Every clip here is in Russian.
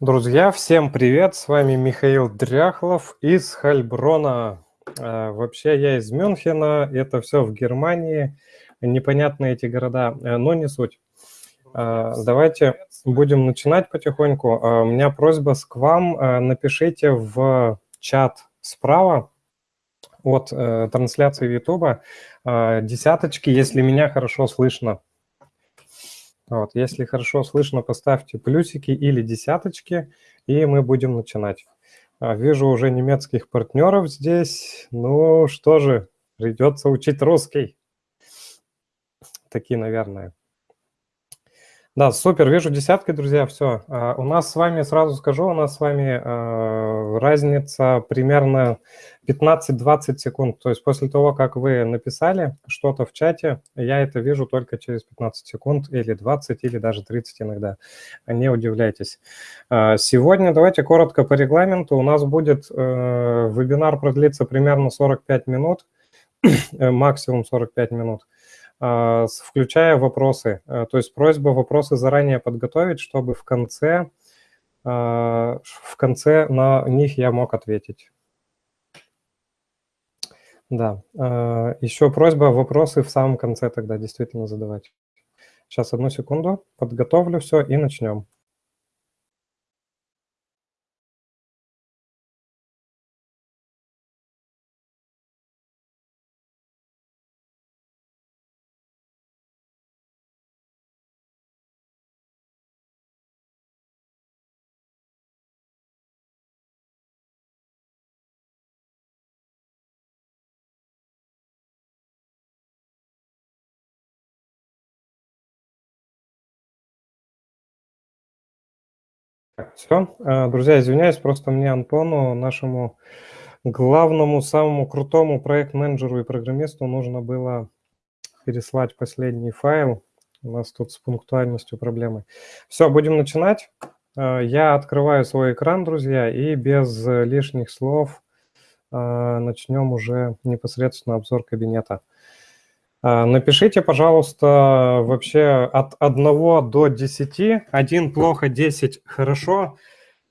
Друзья, всем привет! С вами Михаил Дряхлов из Хальброна. А, вообще я из Мюнхена, это все в Германии. Непонятные эти города, э, но не суть. А, давайте будем начинать потихоньку. А, у меня просьба к вам. Напишите в чат справа от э, трансляции YouTube десяточки, если меня хорошо слышно. Вот, если хорошо слышно, поставьте плюсики или десяточки, и мы будем начинать. А, вижу уже немецких партнеров здесь. Ну что же, придется учить русский. Такие, наверное. Да, супер, вижу десятки, друзья, все. А, у нас с вами, сразу скажу, у нас с вами а, разница примерно 15-20 секунд. То есть после того, как вы написали что-то в чате, я это вижу только через 15 секунд или 20, или даже 30 иногда. Не удивляйтесь. А, сегодня давайте коротко по регламенту. У нас будет э, вебинар продлиться примерно 45 минут, максимум 45 минут. А, включая вопросы. Э, то есть просьба вопросы заранее подготовить, чтобы в конце, а, в конце на них я мог ответить. Да, а, еще просьба вопросы в самом конце тогда действительно задавать. Сейчас, одну секунду, подготовлю все и начнем. Все, э, друзья, извиняюсь, просто мне Антону, нашему главному, самому крутому проект-менеджеру и программисту нужно было переслать последний файл. У нас тут с пунктуальностью проблемы. Все, будем начинать. Э, я открываю свой экран, друзья, и без лишних слов э, начнем уже непосредственно обзор кабинета. А, напишите, пожалуйста, вообще от 1 до 10. 1 плохо, 10 хорошо.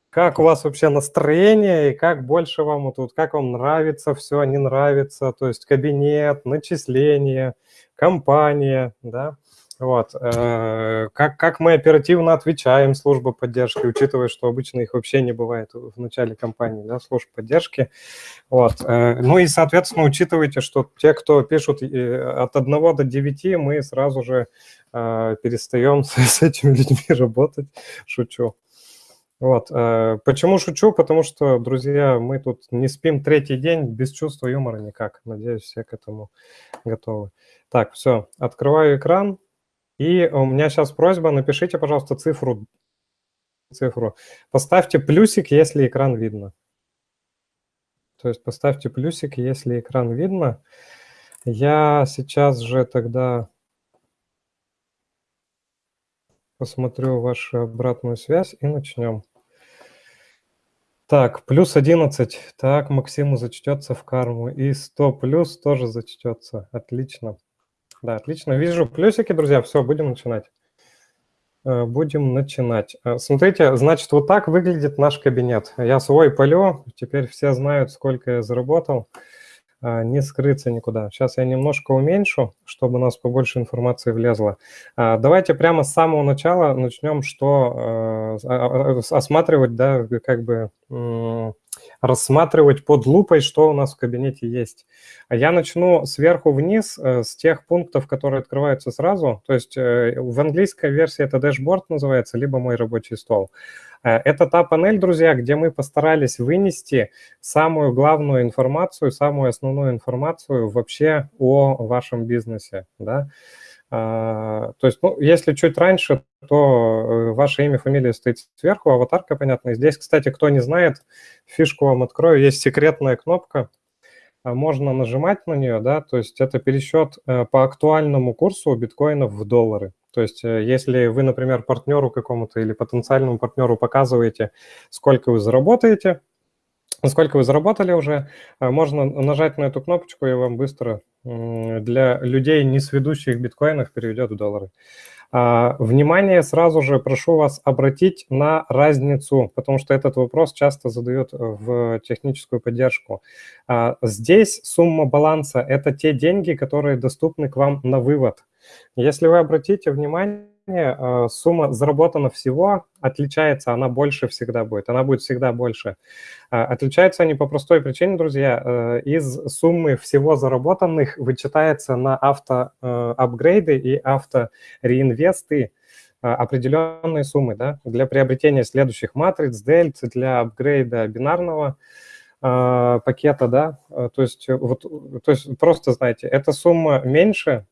Как у вас вообще настроение и как больше вам тут, как вам нравится все, не нравится, то есть кабинет, начисление, компания, да. Вот. Э, как, как мы оперативно отвечаем служба поддержки, учитывая, что обычно их вообще не бывает в начале кампании, да, служб поддержки. Вот. Э, ну и, соответственно, учитывайте, что те, кто пишут э, от 1 до 9, мы сразу же перестаем с этими людьми работать. Шучу. Вот. Почему шучу? Потому что, друзья, мы тут не спим третий день без чувства юмора никак. Надеюсь, все к этому готовы. Так, все, открываю экран. И у меня сейчас просьба, напишите, пожалуйста, цифру. цифру. Поставьте плюсик, если экран видно. То есть поставьте плюсик, если экран видно. Я сейчас же тогда посмотрю вашу обратную связь и начнем. Так, плюс 11. Так, Максиму зачтется в карму. И 100 плюс тоже зачтется. Отлично. Да, отлично. Вижу плюсики, друзья. Все, будем начинать. Э, будем начинать. Э, смотрите, значит, вот так выглядит наш кабинет. Я свой полю, теперь все знают, сколько я заработал. Э, не скрыться никуда. Сейчас я немножко уменьшу, чтобы у нас побольше информации влезло. Давайте прямо с самого начала начнем, что осматривать, да, как бы рассматривать под лупой, что у нас в кабинете есть. А я начну сверху вниз э, с тех пунктов, которые открываются сразу. То есть э, в английской версии это дашборд называется, либо мой рабочий стол. Э, это та панель, друзья, где мы постарались вынести самую главную информацию, самую основную информацию вообще о вашем бизнесе. Да? А, то есть, ну, если чуть раньше, то ваше имя, фамилия стоит сверху, аватарка, понятно. Здесь, кстати, кто не знает, фишку вам открою, есть секретная кнопка, а, можно нажимать на нее, да, то есть это пересчет э, по актуальному курсу биткоинов в доллары. То есть э, если вы, например, партнеру какому-то или потенциальному партнеру показываете, сколько вы заработаете, сколько вы заработали уже, э, можно нажать на эту кнопочку, и вам быстро для людей, не сведущих биткоинов, переведет в доллары. А, внимание, сразу же прошу вас обратить на разницу, потому что этот вопрос часто задают в техническую поддержку. А, здесь сумма баланса – это те деньги, которые доступны к вам на вывод. Если вы обратите внимание, Э, сумма заработана всего отличается, она больше всегда будет, она будет всегда больше. Э, отличаются они по простой причине, друзья. Э, из суммы всего заработанных вычитается на автоапгрейды и автореинвесты определенные суммы да, для приобретения следующих матриц, дельт, для апгрейда бинарного пакета, да, то есть, вот, то есть просто знаете, эта сумма меньше,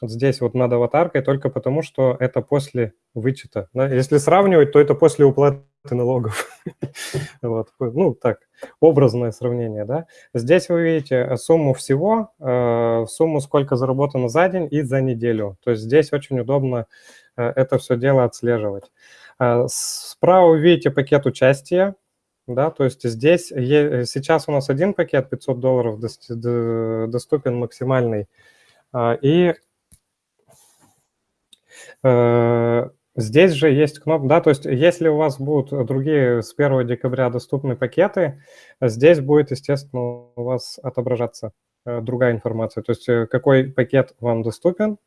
вот здесь вот над аватаркой только потому, что это после вычета. Да? Если сравнивать, то это после уплаты налогов. вот. Ну, так, образное сравнение. Да? Здесь вы видите сумму всего, э, сумму, сколько заработано за день и за неделю. То есть здесь очень удобно э, это все дело отслеживать. Э, справа вы видите пакет участия. Да, то есть здесь сейчас у нас один пакет 500 долларов доступен максимальный. И Э, здесь же есть кнопка, да, то есть если у вас будут другие с 1 декабря доступны пакеты, здесь будет, естественно, у вас отображаться э, другая информация, то есть э, какой пакет вам доступен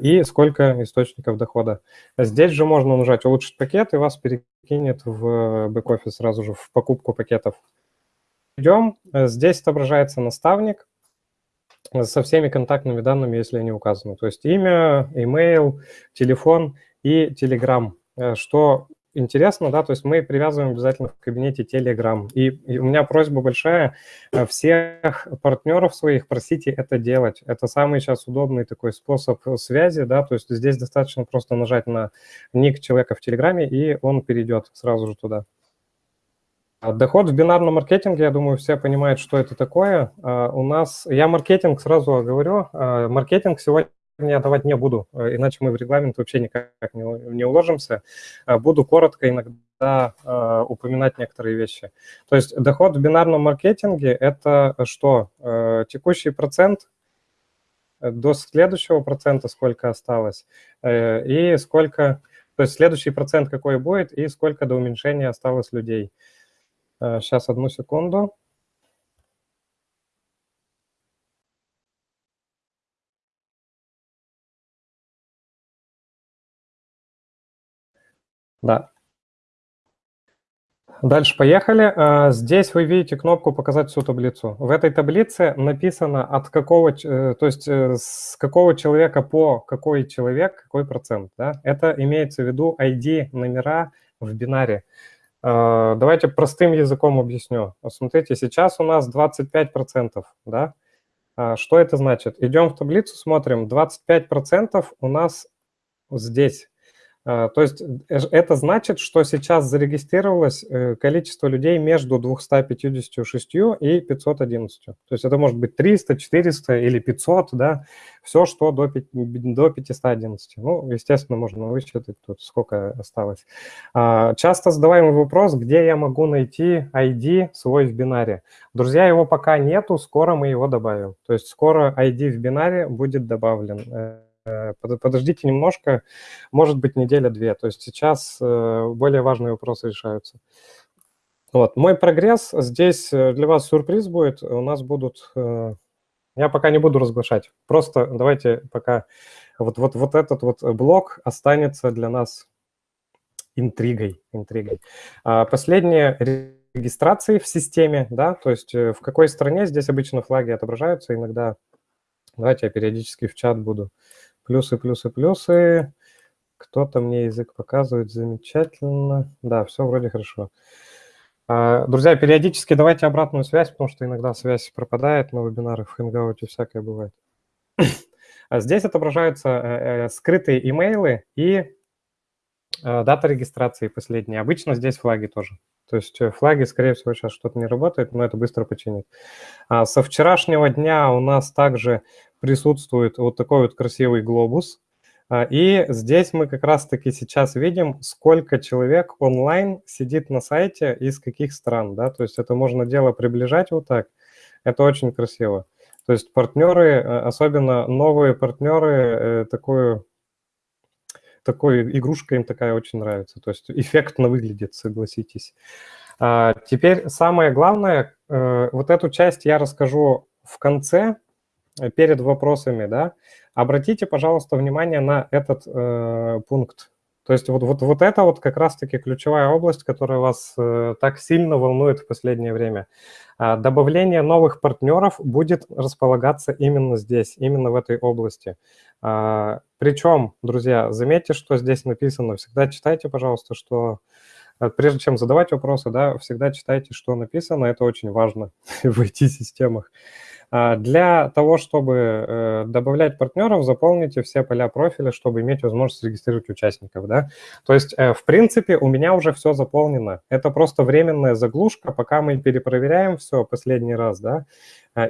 и сколько источников дохода. Здесь же можно нажать «Улучшить пакет», и вас перекинет в бэк-офис сразу же в покупку пакетов. Идем, здесь отображается наставник, со всеми контактными данными, если они указаны. То есть имя, email, телефон и Telegram. Э, что интересно, да, то есть мы привязываем обязательно в кабинете Telegram. И, и у меня просьба большая, э, всех партнеров своих просите это делать. Это самый сейчас удобный такой способ связи, да, то есть здесь достаточно просто нажать на ник человека в Телеграме, и он перейдет сразу же туда. А доход в бинарном маркетинге, я думаю, все понимают, что это такое. А, у нас, я маркетинг сразу говорю, а, маркетинг сегодня я давать не буду, иначе мы в регламент вообще никак не, уложимся. Буду коротко иногда упоминать некоторые вещи. То есть доход в бинарном маркетинге – это что? Текущий процент до следующего процента сколько осталось, и сколько, то есть следующий процент какой будет, и сколько до уменьшения осталось людей – Сейчас, э, одну секунду. Да. Дальше поехали. Э, здесь вы видите кнопку «Показать всю таблицу». В этой таблице написано, от какого, э, то есть с какого человека по какой человек, какой процент. Да? Это имеется в виду ID, номера в бинаре. А, давайте простым языком объясню. Смотрите, сейчас у нас 25%, да? А, что это значит? Идем в таблицу, смотрим, 25% у нас здесь. А, то есть э, это значит, что сейчас зарегистрировалось э, количество людей между 256 и 511. То есть это может быть 300, 400 или 500, да, все, что до, до 511. Ну, естественно, можно высчитать тут, сколько осталось. А, часто задаваемый вопрос, где я могу найти ID свой в бинаре. Друзья, его пока нету, скоро мы его добавим. То есть скоро ID в бинаре будет добавлен э, подождите немножко, может быть, неделя-две. То есть сейчас э, более важные вопросы решаются. Вот, мой прогресс. Здесь э, для вас сюрприз будет. У нас будут... Я пока не буду разглашать. Просто давайте пока... Вот, вот, вот этот вот блок останется для нас интригой. интригой. А последние регистрации в системе, да, то есть в какой стране здесь обычно флаги отображаются, иногда... Давайте я периодически в чат буду Плюсы, плюсы, плюсы. Кто-то мне язык показывает. Замечательно. Да, все вроде хорошо. А, друзья, периодически давайте обратную связь, потому что иногда связь пропадает на вебинарах в Hangout, всякое бывает. А здесь отображаются э, э, скрытые имейлы и э, дата регистрации последняя. Обычно здесь флаги тоже. То есть флаги, скорее всего, сейчас что-то не работает, но это быстро починит. А со вчерашнего дня у нас также присутствует вот такой вот красивый глобус. А, и здесь мы как раз-таки сейчас видим, сколько человек онлайн сидит на сайте из каких стран. Да? То есть это можно дело приближать вот так. Это очень красиво. То есть партнеры, э, особенно новые партнеры, э, такую такой, игрушка им такая очень нравится. То есть эффектно выглядит, согласитесь. А, теперь самое главное, э, вот эту часть я расскажу в конце, перед вопросами, да. Обратите, пожалуйста, внимание на этот э, пункт. То есть вот, вот, вот это вот как раз-таки ключевая область, которая вас э, так сильно волнует в последнее время. А, добавление новых партнеров будет располагаться именно здесь, именно в этой области. А, причем, друзья, заметьте, что здесь написано. Всегда читайте, пожалуйста, что Э, прежде чем задавать вопросы, да, всегда читайте, что написано, это очень важно в IT-системах. А, для того, чтобы э, добавлять партнеров, заполните все поля профиля, чтобы иметь возможность регистрировать участников. Да? То есть, э, в принципе, у меня уже все заполнено. Это просто временная заглушка, пока мы перепроверяем все последний раз, да,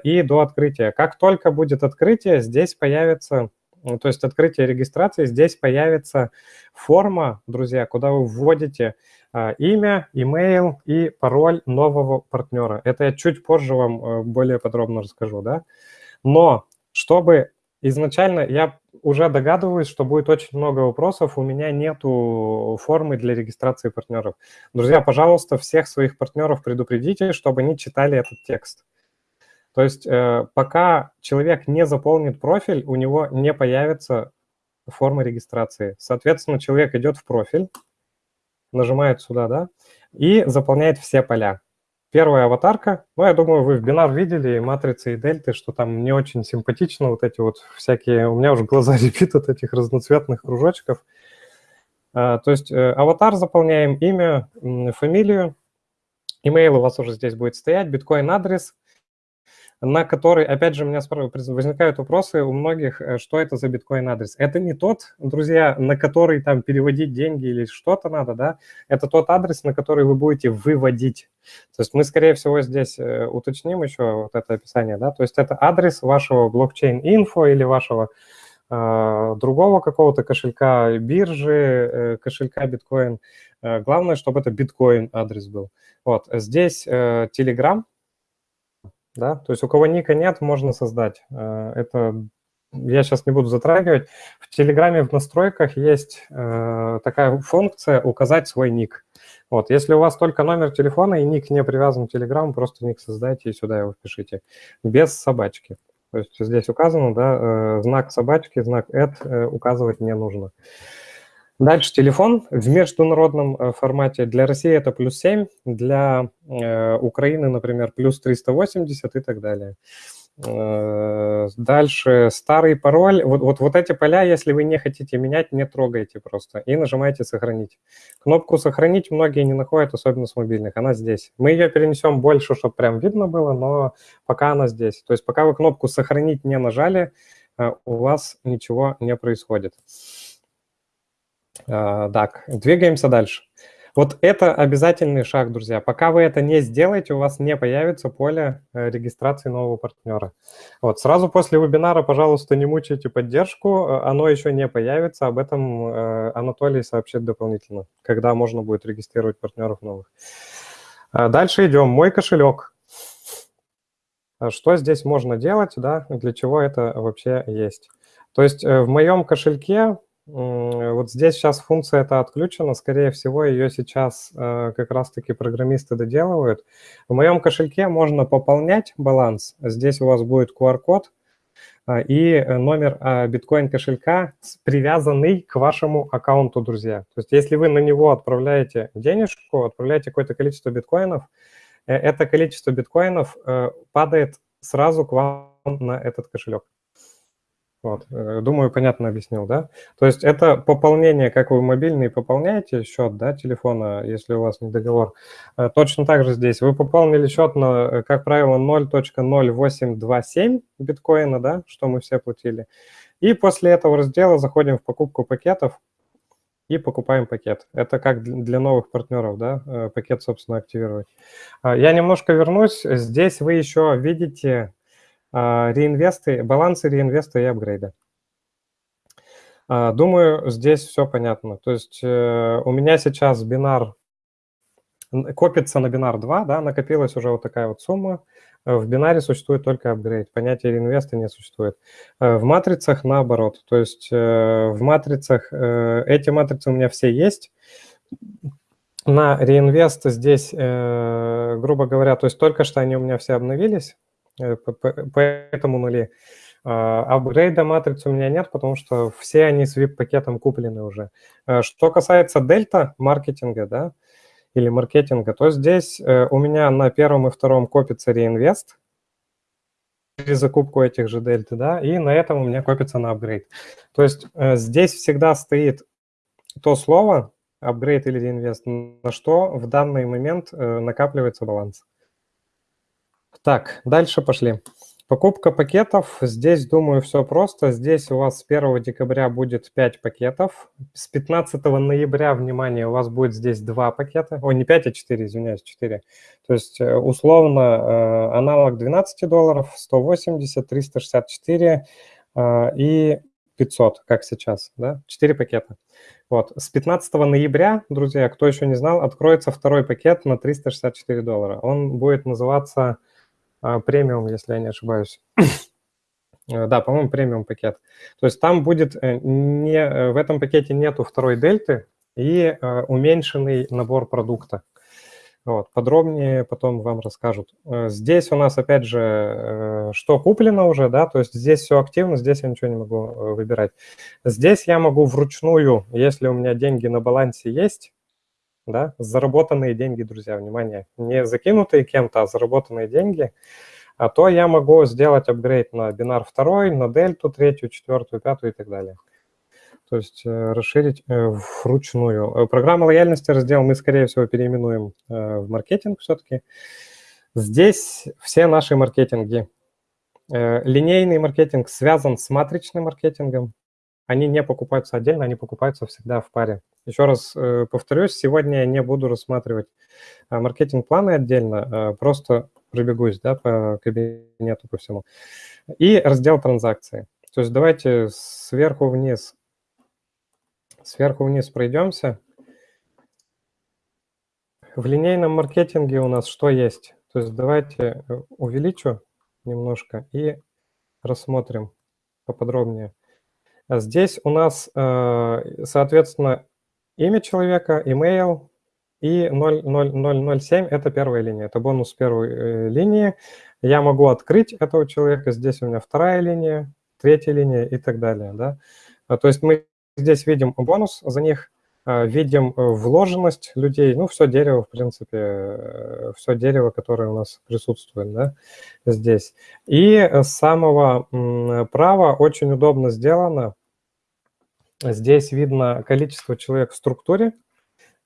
и до открытия. Как только будет открытие, здесь появится то есть открытие регистрации, здесь появится форма, друзья, куда вы вводите а, имя, имейл и пароль нового партнера. Это я чуть позже вам э, более подробно расскажу, да. Но чтобы изначально, я уже догадываюсь, что будет очень много вопросов, у меня нету формы для регистрации партнеров. Друзья, пожалуйста, всех своих партнеров предупредите, чтобы они читали этот текст. То есть э, пока человек не заполнит профиль, у него не появится форма регистрации. Соответственно, человек идет в профиль, нажимает сюда, да, и заполняет все поля. Первая аватарка, ну, я думаю, вы в бинар видели матрицы и дельты, что там не очень симпатично, вот эти вот всякие, у меня уже глаза репит от этих разноцветных кружочков. А, то есть э, аватар заполняем, имя, фамилию, имейл у вас уже здесь будет стоять, биткоин-адрес – на который, опять же, у меня возникают вопросы у многих, э, что это за биткоин-адрес. Это не тот, друзья, на который там переводить деньги или что-то надо, да, это тот адрес, на который вы будете выводить. То есть мы, скорее всего, здесь э, уточним еще вот это описание, да, то есть это адрес вашего блокчейн-инфо или вашего э, другого какого-то кошелька биржи, кошелька биткоин. Главное, чтобы это биткоин-адрес был. Вот, здесь Telegram, да, то есть у кого ника нет, можно создать. Э, это я сейчас не буду затрагивать. В Телеграме в настройках есть э, такая функция «Указать свой ник». Вот, если у вас только номер телефона и ник не привязан к Телеграму, просто ник создайте и сюда его впишите. Без собачки. То есть здесь указано, да, э, знак собачки, знак «add» указывать не нужно. Дальше телефон в международном э, формате. Для России это плюс 7, для э, Украины, например, плюс 380 и так далее. Э, дальше старый пароль. Вот, вот, вот эти поля, если вы не хотите менять, не трогайте просто и нажимаете «Сохранить». Кнопку «Сохранить» многие не находят, особенно с мобильных. Она здесь. Мы ее перенесем больше, чтобы прям видно было, но пока она здесь. То есть пока вы кнопку «Сохранить» не нажали, у вас ничего не происходит. А, так, двигаемся дальше. Вот это обязательный шаг, друзья. Пока вы это не сделаете, у вас не появится поле э, регистрации нового партнера. Вот, сразу после вебинара, пожалуйста, не мучайте поддержку, э, оно еще не появится, об этом э, Анатолий сообщит дополнительно, когда можно будет регистрировать партнеров новых. А дальше идем. Мой кошелек. Что здесь можно делать, да, для чего это вообще есть? То есть в моем кошельке вот здесь сейчас функция эта отключена, скорее всего, ее сейчас э, как раз-таки программисты доделывают. В моем кошельке можно пополнять баланс. Здесь у вас будет QR-код э, и номер э, биткоин-кошелька, привязанный к вашему аккаунту, друзья. То есть если вы на него отправляете денежку, отправляете какое-то количество биткоинов, это количество биткоинов падает сразу к вам на этот кошелек. Вот. Э, думаю, понятно объяснил, да? То есть это пополнение, как вы мобильный пополняете счет да, телефона, если у вас не договор. Э, точно так же здесь. Вы пополнили счет на, э, как правило, 0.0827 биткоина, да, что мы все платили. И после этого раздела заходим в покупку пакетов и покупаем пакет. Это как для новых партнеров, да, пакет, собственно, активировать. Я немножко вернусь. Здесь вы еще видите а, реинвесты, балансы реинвеста и апгрейда. А, думаю, здесь все понятно. То есть э, у меня сейчас бинар копится на бинар 2, да, накопилась уже вот такая вот сумма. В бинаре существует только апгрейд, понятия реинвеста не существует. В матрицах наоборот, то есть в матрицах, эти матрицы у меня все есть, на реинвест здесь, э, грубо говоря, то есть только что они у меня все обновились, э, поэтому нули. А, апгрейда матрицы у меня нет, потому что все они с VIP-пакетом куплены уже. Э, что касается дельта маркетинга, да, или маркетинга, то здесь у меня на первом и втором копится реинвест при закупку этих же дельты, да, и на этом у меня копится на апгрейд. То есть здесь всегда стоит то слово, апгрейд или реинвест, на что в данный момент э, накапливается баланс. Так, дальше пошли. Покупка пакетов. Здесь, думаю, все просто. Здесь у вас с 1 декабря будет 5 пакетов. С 15 ноября, внимание, у вас будет здесь 2 пакета. Ой, не 5, а 4, извиняюсь, 4. То есть э, условно э, аналог 12 долларов, 180, 364 и 500, как сейчас, да, 4 пакета. Вот, с 15 ноября, друзья, кто еще не знал, откроется второй пакет на 364 доллара. Он будет называться премиум, если я не ошибаюсь. Э, да, по-моему, премиум пакет. То есть там будет, э, не, э, в этом пакете нету второй дельты и уменьшенный набор продукта. Вот, подробнее потом вам расскажут. Здесь у нас, опять же, что куплено уже, да, то есть здесь все активно, здесь я ничего не могу выбирать. Здесь я могу вручную, если у меня деньги на балансе есть, да, заработанные деньги, друзья, внимание, не закинутые кем-то, а заработанные деньги, а то я могу сделать апгрейд на бинар второй, на дельту третью, четвертую, пятую и так далее то есть э, расширить э, вручную. Э, программа лояльности раздел мы, скорее всего, переименуем в маркетинг все-таки. Здесь все наши маркетинги. Линейный маркетинг связан с матричным маркетингом. Они не покупаются отдельно, они покупаются всегда в паре. Еще раз повторюсь, сегодня я не буду рассматривать маркетинг-планы отдельно, просто пробегусь да, по кабинету, по всему. И раздел транзакции. То есть давайте сверху вниз Сверху вниз пройдемся. В линейном маркетинге у нас что есть? То есть давайте э, увеличу немножко и рассмотрим поподробнее. Здесь у нас, э, соответственно, имя человека, email и 00007 – это первая линия, это бонус первой э, линии. Я могу открыть этого человека, здесь у меня вторая линия, третья линия и так далее. Да? То есть мы здесь видим бонус за них, э, видим э, вложенность людей, ну, все дерево, в принципе, э, все дерево, которое у нас присутствует да, здесь. И с самого права очень удобно сделано. Здесь видно количество человек в структуре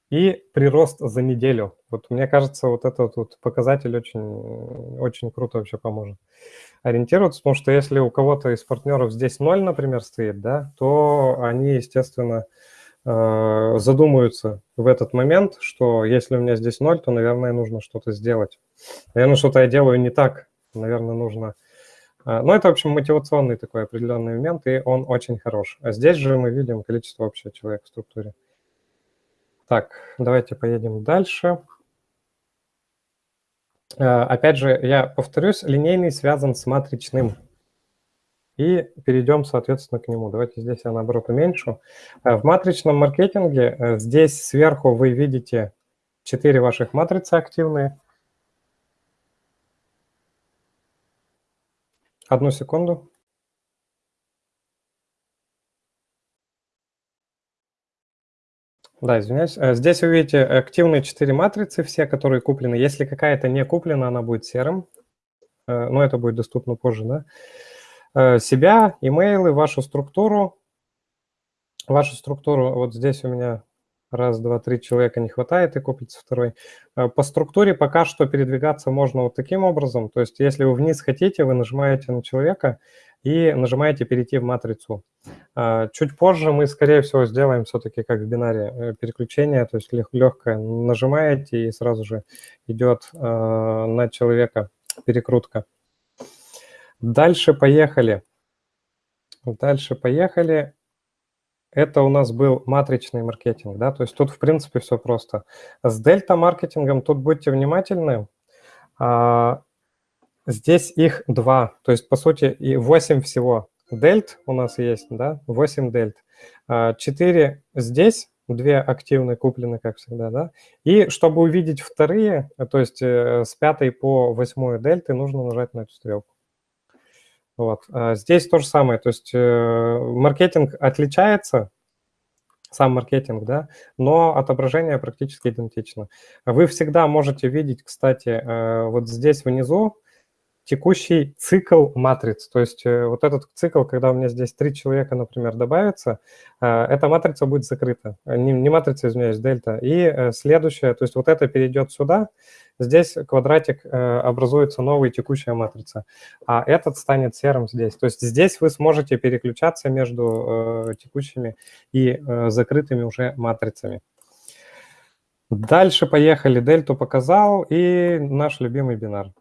и прирост за неделю. Вот мне кажется, вот этот вот показатель очень, очень круто вообще поможет ориентироваться, потому что если у кого-то из партнеров здесь ноль, например, стоит, да, то они, естественно, э, задумаются в этот момент, что если у меня здесь ноль, то, наверное, нужно что-то сделать. Наверное, что-то я делаю не так, наверное, нужно... Э, ну, это, в общем, мотивационный такой определенный момент, и он очень хорош. А здесь же мы видим количество общего человека в структуре. Так, давайте поедем дальше. Э, опять же, я повторюсь, линейный связан с матричным. И перейдем, соответственно, к нему. Давайте здесь я, наоборот, уменьшу. Э, в матричном маркетинге э, здесь сверху вы видите 4 ваших матрицы активные. Одну секунду. Да, извиняюсь. Э, здесь вы видите активные четыре матрицы, все, которые куплены. Если какая-то не куплена, она будет серым. Э, но это будет доступно позже, да. Э, себя, имейлы, вашу структуру. Вашу структуру, вот здесь у меня раз, два, три человека не хватает и купится второй. По структуре пока что передвигаться можно вот таким образом. То есть если вы вниз хотите, вы нажимаете на человека и нажимаете «Перейти в матрицу». А, чуть позже мы, скорее всего, сделаем все-таки как в бинаре э, переключение, то есть легкое нажимаете и сразу же идет на человека перекрутка. Дальше поехали. Дальше поехали. Это у нас был матричный маркетинг, да, то есть тут, в принципе, все просто. С дельта-маркетингом тут будьте внимательны. А, здесь их два, то есть, по сути, и 8 всего. Дельт у нас есть, да, 8 дельт. 4 а, здесь, две активные куплены, как всегда, да. И чтобы увидеть вторые, то есть э, с пятой по восьмую дельты, нужно нажать на эту стрелку. Вот. А здесь то же самое, то есть э, маркетинг отличается, сам маркетинг, да, но отображение практически идентично. Вы всегда можете видеть, кстати, э, вот здесь внизу текущий цикл матриц. То есть э, вот этот цикл, когда у меня здесь три человека, например, добавится, эта матрица будет закрыта. Не, не матрица, извиняюсь, дельта. И следующая, то есть вот это перейдет сюда, здесь квадратик образуется новая текущая матрица, а этот станет серым здесь. То есть здесь вы сможете переключаться между текущими и закрытыми уже матрицами. Дальше поехали. Дельту показал и наш любимый бинар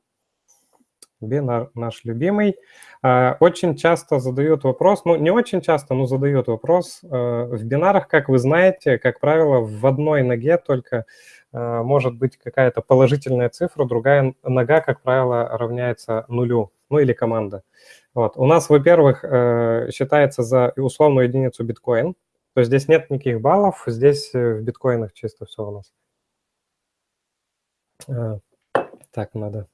бинар наш любимый. Очень часто задают вопрос, ну не очень часто, но задают вопрос. В бинарах, как вы знаете, как правило, в одной ноге только может быть какая-то положительная цифра, другая нога, как правило, равняется нулю, ну или команда. Вот. У нас, во-первых, э, считается за условную единицу биткоин, то есть здесь нет никаких баллов, здесь э, в биткоинах чисто все у нас. Так, надо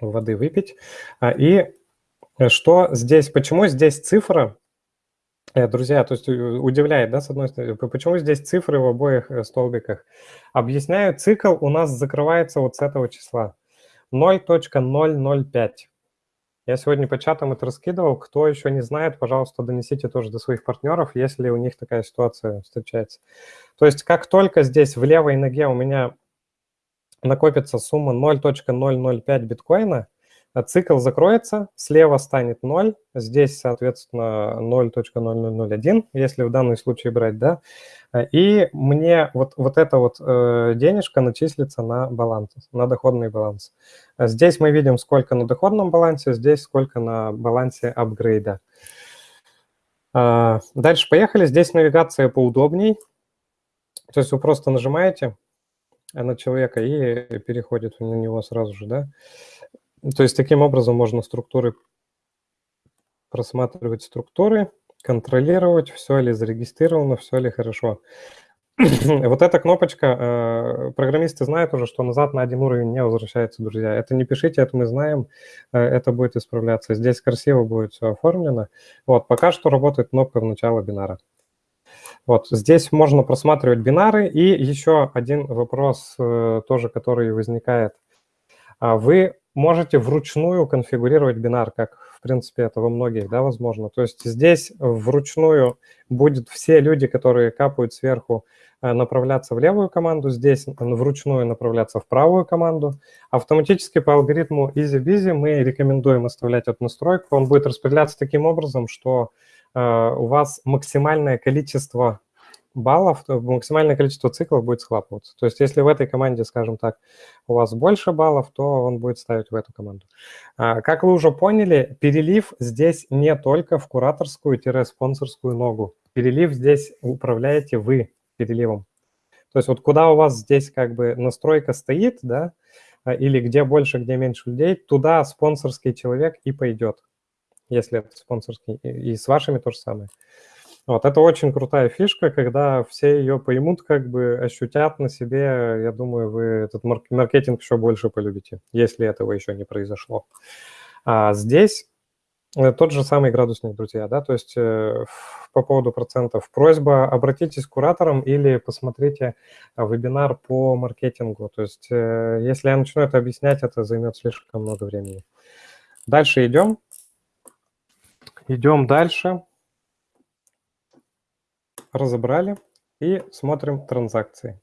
воды выпить. А, и э, что здесь, почему здесь цифра, э, друзья, то есть э, удивляет, да, с одной стороны, почему здесь цифры в обоих столбиках? Объясняю, цикл у нас закрывается вот с этого числа, 0.005. Я сегодня по чатам это раскидывал. Кто еще не знает, пожалуйста, донесите тоже до своих партнеров, если у них такая ситуация встречается. То есть как только здесь в левой ноге у меня накопится сумма 0.005 биткоина, цикл закроется, слева станет 0, здесь, соответственно, 0.0001, если в данном случае брать, да, и мне вот, вот эта вот э, денежка начислится на баланс, на доходный баланс. Здесь мы видим, сколько на доходном балансе, здесь сколько на балансе апгрейда. Э, дальше поехали. Здесь навигация поудобней. То есть вы просто нажимаете, на человека и переходит на него сразу же, да. То есть таким образом можно структуры просматривать структуры, контролировать, все ли зарегистрировано, все ли хорошо. вот эта кнопочка, э, программисты знают уже, что назад на один уровень не возвращается, друзья. Это не пишите, это мы знаем, э, это будет исправляться. Здесь красиво будет все оформлено. Вот, пока что работает кнопка в начало бинара. Вот здесь можно просматривать бинары. И еще один вопрос э, тоже, который возникает. А вы можете вручную конфигурировать бинар, как, в принципе, это во многих, да, возможно. То есть здесь вручную будет все люди, которые капают сверху, э, направляться в левую команду, здесь вручную направляться в правую команду. Автоматически по алгоритму EasyBeasy мы рекомендуем оставлять эту настройку. Он будет распределяться таким образом, что Э, у вас максимальное количество баллов, максимальное количество циклов будет схлапываться. То есть если в этой команде, скажем так, у вас больше баллов, то он будет ставить в эту команду. А, как вы уже поняли, перелив здесь не только в кураторскую-спонсорскую ногу. Перелив здесь управляете вы переливом. То есть вот куда у вас здесь как бы настройка стоит, да, а, или где больше, где меньше людей, туда спонсорский человек и пойдет если это спонсорский, и с вашими то же самое. Вот, это очень крутая фишка, когда все ее поймут, как бы ощутят на себе, я думаю, вы этот маркетинг еще больше полюбите, если этого еще не произошло. А здесь э, тот же самый градусник, друзья, да, то есть э, по поводу процентов. Просьба, обратитесь к кураторам или посмотрите вебинар по маркетингу. То есть э, если я начну это объяснять, это займет слишком много времени. Дальше идем. Идем дальше. Разобрали и смотрим транзакции.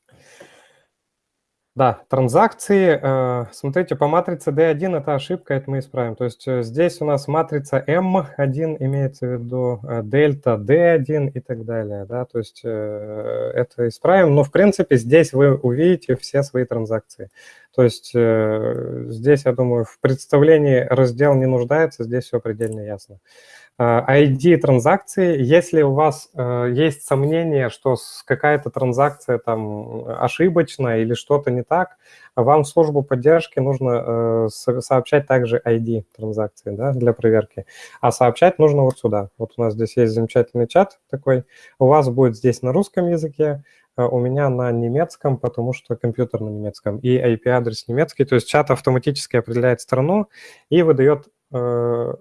Да, транзакции, э, смотрите, по матрице D1 это ошибка, это мы исправим. То есть э, здесь у нас матрица M1 имеется в виду, э, дельта D1 и так далее. Да? То есть это исправим, но в принципе здесь вы увидите все свои транзакции. То есть здесь, я думаю, в представлении раздел не нуждается, здесь все предельно ясно. ID транзакции, если у вас есть сомнение, что какая-то транзакция там ошибочная или что-то не так, вам в службу поддержки нужно сообщать также ID транзакции да, для проверки. А сообщать нужно вот сюда. Вот у нас здесь есть замечательный чат такой. У вас будет здесь на русском языке, у меня на немецком, потому что компьютер на немецком, и IP-адрес немецкий. То есть чат автоматически определяет страну и выдает э,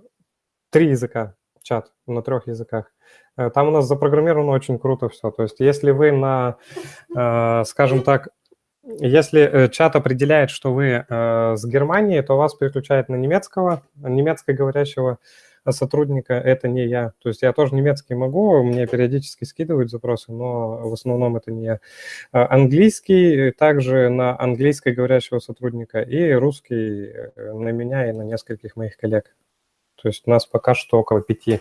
три языка, чат на трех языках. Э, там у нас запрограммировано очень круто все. То есть если вы на, э, скажем так, если э, чат определяет, что вы с Германии, то вас переключает на немецкого, немецкоговорящего сотрудника, это не я. То есть я тоже немецкий могу, мне периодически скидывают запросы, но в основном это не я. Английский также на английскоговорящего сотрудника и русский на меня и на нескольких моих коллег. То есть у нас пока что около пяти.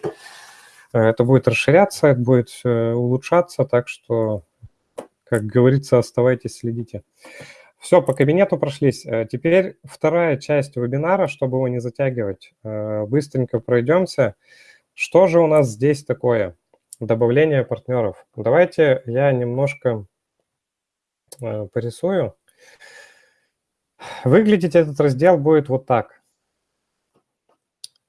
Э, это будет расширяться, это будет улучшаться, так что, как говорится, оставайтесь, следите. Все, по кабинету прошлись. Э, теперь вторая часть вебинара, чтобы его не затягивать. Э, быстренько пройдемся. Что же у нас здесь такое? Добавление партнеров. Давайте я немножко порисую. Выглядеть этот раздел будет вот так.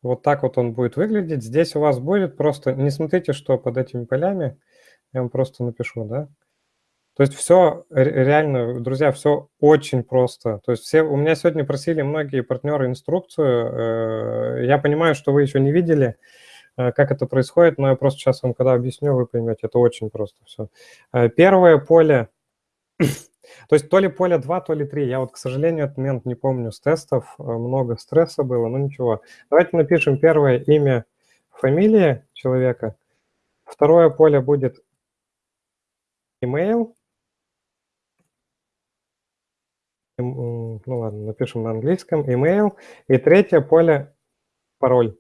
Вот так вот он будет выглядеть. Здесь у вас будет просто... Не смотрите, что под этими полями. Я вам просто напишу, да? То есть все реально, друзья, все очень просто. То есть все, у меня сегодня просили многие партнеры инструкцию. Э, я понимаю, что вы еще не видели, э, как это происходит, но я просто сейчас вам когда объясню, вы поймете, это очень просто все. Э, первое поле, то есть то ли поле 2, то ли 3. Я вот, к сожалению, этот момент не помню с тестов, много стресса было, но ничего. Давайте напишем первое имя, фамилия человека. Второе поле будет email. ну ладно, напишем на английском, email. И третье поле – пароль.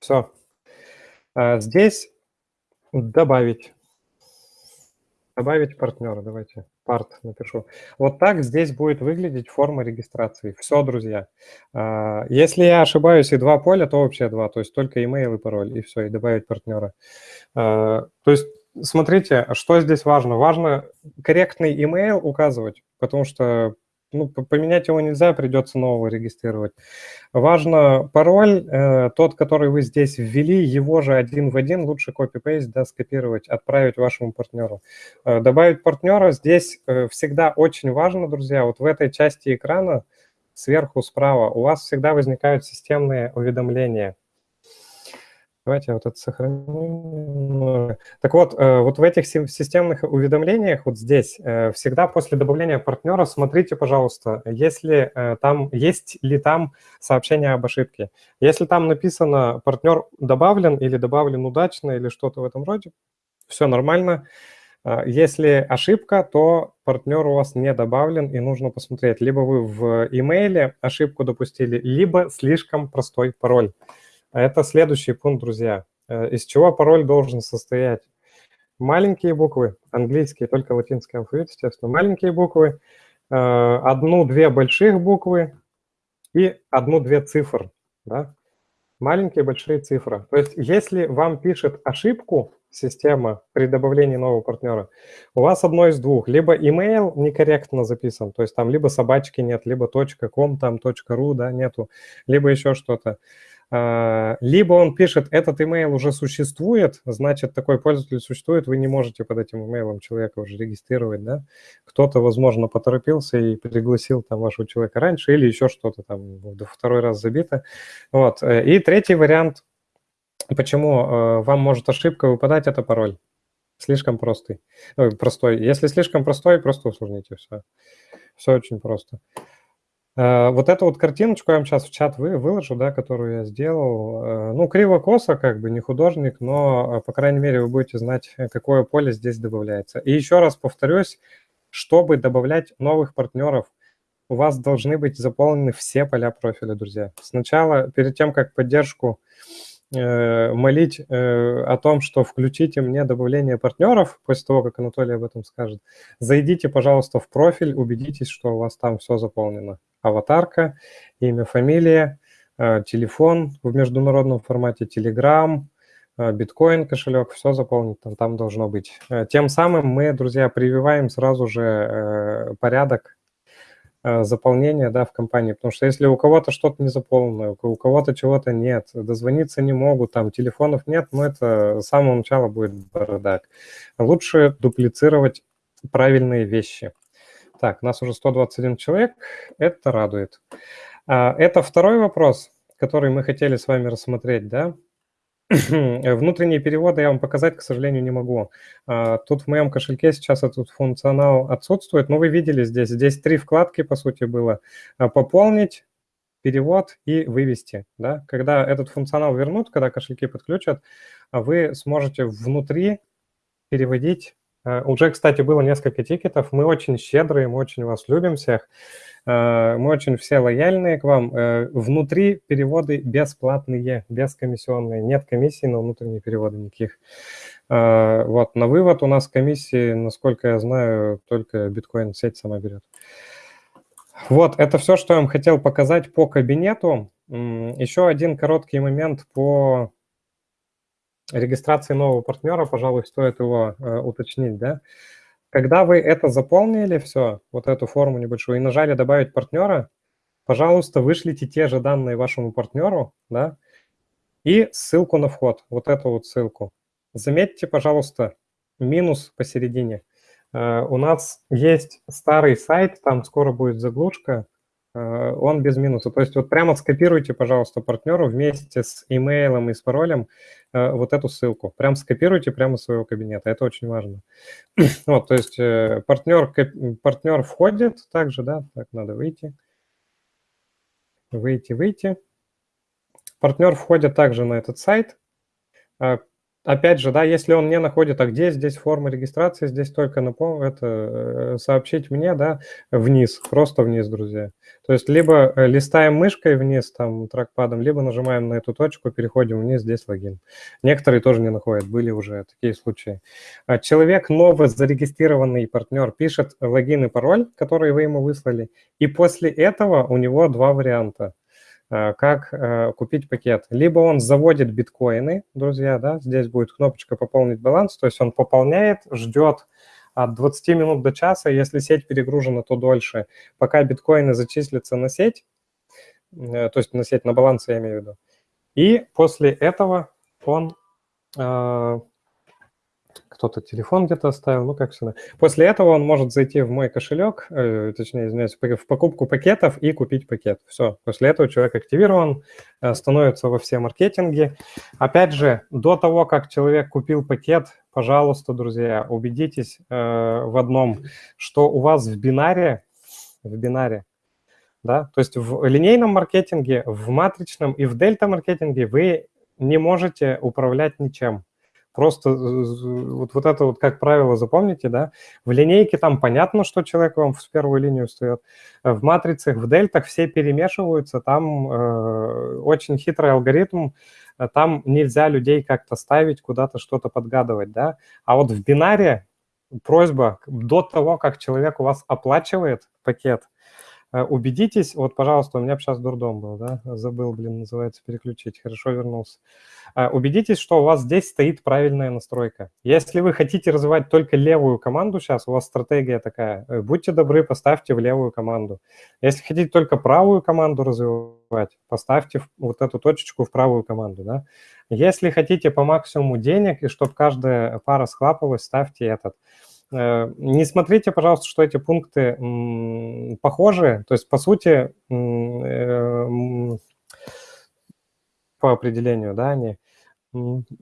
Все. А здесь добавить. Добавить партнера, давайте. Парт напишу. Вот так здесь будет выглядеть форма регистрации. Все, друзья. А, если я ошибаюсь и два поля, то вообще два. То есть только email и пароль, и все, и добавить партнера. А, то есть смотрите, что здесь важно. Важно корректный email указывать, потому что ну, поменять его нельзя, придется нового регистрировать. Важно пароль, э, тот, который вы здесь ввели, его же один в один, лучше копипейст, да, скопировать, отправить вашему партнеру. Э, добавить партнера здесь э, всегда очень важно, друзья, вот в этой части экрана, сверху справа, у вас всегда возникают системные уведомления. Давайте я вот это сохраню. Так вот, э, вот в этих системных уведомлениях, вот здесь, э, всегда после добавления партнера смотрите, пожалуйста, если э, там, есть ли там сообщение об ошибке. Если там написано «партнер добавлен» или «добавлен удачно» или что-то в этом роде, все нормально. Если ошибка, то партнер у вас не добавлен, и нужно посмотреть, либо вы в имейле ошибку допустили, либо слишком простой пароль. Это следующий пункт, друзья. Э, из чего пароль должен состоять? Маленькие буквы, английские, только латинский алфавит, естественно. Маленькие буквы, э, одну-две больших буквы и одну-две цифр. Да? Маленькие, большие цифры. То есть если вам пишет ошибку система при добавлении нового партнера, у вас одно из двух. Либо email некорректно записан, то есть там либо собачки нет, либо .com, там .ru, да, нету, либо еще что-то. А, либо он пишет, этот email уже существует, значит, такой пользователь существует, вы не можете под этим email человека уже регистрировать, да? Кто-то, возможно, поторопился и пригласил там вашего человека раньше или еще что-то там второй раз забито. Вот. И третий вариант, почему э, вам может ошибка выпадать, это пароль. Слишком простой. Ой, простой. Если слишком простой, просто усложните все. Все очень просто. Э, вот эту вот картиночку я вам сейчас в чат вы, выложу, да, которую я сделал. Э, ну, криво-косо, как бы, не художник, но, э, по крайней мере, вы будете знать, какое поле здесь добавляется. И еще раз повторюсь, чтобы добавлять новых партнеров, у вас должны быть заполнены все поля профиля, друзья. Сначала, перед тем, как поддержку Э, молить э, о том, что включите мне добавление партнеров, после того, как Анатолий об этом скажет, зайдите, пожалуйста, в профиль, убедитесь, что у вас там все заполнено. Аватарка, имя, фамилия, э, телефон в международном формате, Telegram, биткоин кошелек, все заполнить там, там должно быть. Тем самым мы, друзья, прививаем сразу же порядок заполнения да, в компании, потому что если у кого-то что-то не заполнено, у кого-то чего-то нет, дозвониться не могут, там телефонов нет, ну это с самого начала будет бардак. Лучше дуплицировать правильные вещи. Так, нас уже 121 человек, это радует. А, это второй вопрос, который мы хотели с вами рассмотреть, да? Внутренние переводы я вам показать, к сожалению, не могу. А, тут в моем кошельке сейчас этот функционал отсутствует, но вы видели здесь, здесь три вкладки, по сути, было. А, пополнить, перевод и вывести. Да? Когда этот функционал вернут, когда кошельки подключат, вы сможете внутри переводить уже, кстати, было несколько тикетов. Мы очень щедрые, мы очень вас любим всех. Э, мы очень все лояльные к вам. Э, внутри переводы бесплатные, бескомиссионные. Нет комиссий на внутренние переводы никаких. Вот, на вывод у нас комиссии, насколько я знаю, только биткоин-сеть сама берет. Вот, это все, что я вам хотел показать по кабинету. Еще один короткий момент по регистрации нового партнера, пожалуй, стоит его э, уточнить, да. Когда вы это заполнили, все, вот эту форму небольшую, и нажали «Добавить партнера», пожалуйста, вышлите те же данные вашему партнеру, да, и ссылку на вход, вот эту вот ссылку. Заметьте, пожалуйста, минус посередине. Uh, у нас есть старый сайт, там скоро будет заглушка, uh, он без минуса. То есть вот прямо скопируйте, пожалуйста, партнеру вместе с имейлом и с паролем Э, вот эту ссылку. Прям скопируйте прямо из своего кабинета, это очень важно. вот, то есть партнер, э, партнер входит также, да, так, надо выйти, выйти, выйти. Партнер входит также на этот сайт, а, Опять же, да, если он не находит, а где здесь форма регистрации, здесь только напомню, это э, сообщить мне, да, вниз, просто вниз, друзья. То есть либо э, листаем мышкой вниз, там, трекпадом, либо нажимаем на эту точку, переходим вниз, здесь логин. Некоторые тоже не находят, были уже такие случаи. А человек, новый зарегистрированный партнер, пишет логин и пароль, который вы ему выслали, и после этого у него два варианта. Э, как э, купить пакет. Либо он заводит биткоины, друзья, да, здесь будет кнопочка «Пополнить баланс», то есть он пополняет, ждет от 20 минут до часа, если сеть перегружена, то дольше, пока биткоины зачислятся на сеть, э, то есть на сеть, на баланс я имею в виду. И после этого он кто-то телефон где-то оставил, ну как всегда. После этого он может зайти в мой кошелек, э, точнее, извиняюсь, в покупку пакетов и купить пакет. Все, после этого человек активирован, э, становится во все маркетинге. Опять же, до того, как человек купил пакет, пожалуйста, друзья, убедитесь э, в одном, что у вас в бинаре, в бинаре, да, то есть в линейном маркетинге, в матричном и в дельта-маркетинге вы не можете управлять ничем. Просто вот, вот это вот, как правило, запомните, да, в линейке там понятно, что человек вам в первую линию встает, в матрицах, в дельтах все перемешиваются, там э, очень хитрый алгоритм, э, там нельзя людей как-то ставить, куда-то что-то подгадывать, да, а вот в бинаре просьба до того, как человек у вас оплачивает пакет, Э, убедитесь, вот, пожалуйста, у меня сейчас дурдом был, да, забыл, блин, называется, переключить, хорошо вернулся. Э, убедитесь, что у вас здесь стоит правильная настройка. Если вы хотите развивать только левую команду сейчас, у вас стратегия такая, э, будьте добры, поставьте в левую команду. Если хотите только правую команду развивать, поставьте вот эту точечку в правую команду, да. Если хотите по максимуму денег и чтобы каждая пара схлапывалась, ставьте этот. Э, не смотрите, пожалуйста, что эти пункты похожи. То есть, по сути, э, по определению, да, они...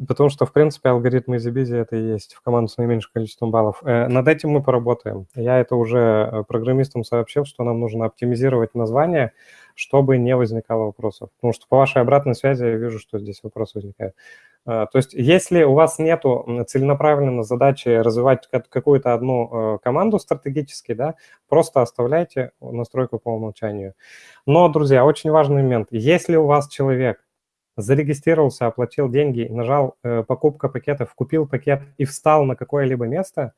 Потому что, в принципе, алгоритмы EasyBusy это и есть в команду с наименьшим количеством баллов. Э, над этим мы поработаем. Я это уже программистам сообщил, что нам нужно оптимизировать название, чтобы не возникало вопросов. Потому что по вашей обратной связи я вижу, что здесь вопросы возникают. А, то есть если у вас нет целенаправленной задачи развивать какую-то одну э, команду стратегически, да, просто оставляйте настройку по умолчанию. Но, друзья, очень важный момент. Если у вас человек зарегистрировался, оплатил деньги, нажал э, покупка пакетов, купил пакет и встал на какое-либо место,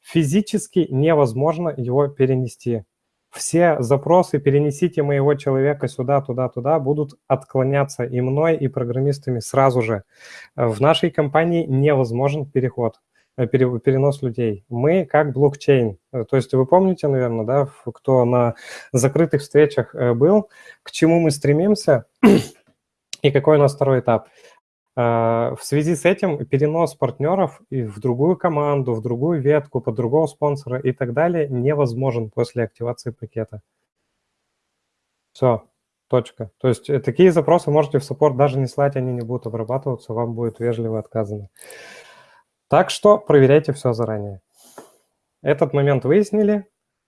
физически невозможно его перенести все запросы «перенесите моего человека сюда, туда, туда» будут отклоняться и мной, и программистами сразу же. В нашей компании невозможен переход, э, перенос людей. Мы как блокчейн. Э, то есть вы помните, наверное, да, кто на закрытых встречах э, был, к чему мы стремимся и какой у нас второй этап – в связи с этим перенос партнеров в другую команду, в другую ветку, под другого спонсора и так далее невозможен после активации пакета. Все, точка. То есть э, такие запросы можете в саппорт даже не слать, они не будут обрабатываться, вам будет вежливо отказано. Так что проверяйте все заранее. Этот момент выяснили.